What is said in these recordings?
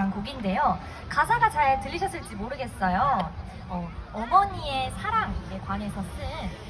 작곡한 곡인데요. 가사가 잘 들리셨을지 모르겠어요. 어, 어머니의 사랑에 관해서 쓴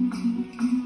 Música